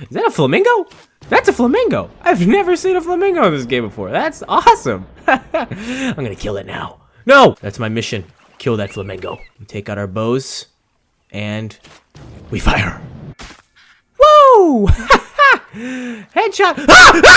Is that a flamingo? That's a flamingo. I've never seen a flamingo in this game before. That's awesome. I'm gonna kill it now. No! That's my mission. Kill that flamingo. We take out our bows and we fire. Woo! Headshot. Ah! Ah!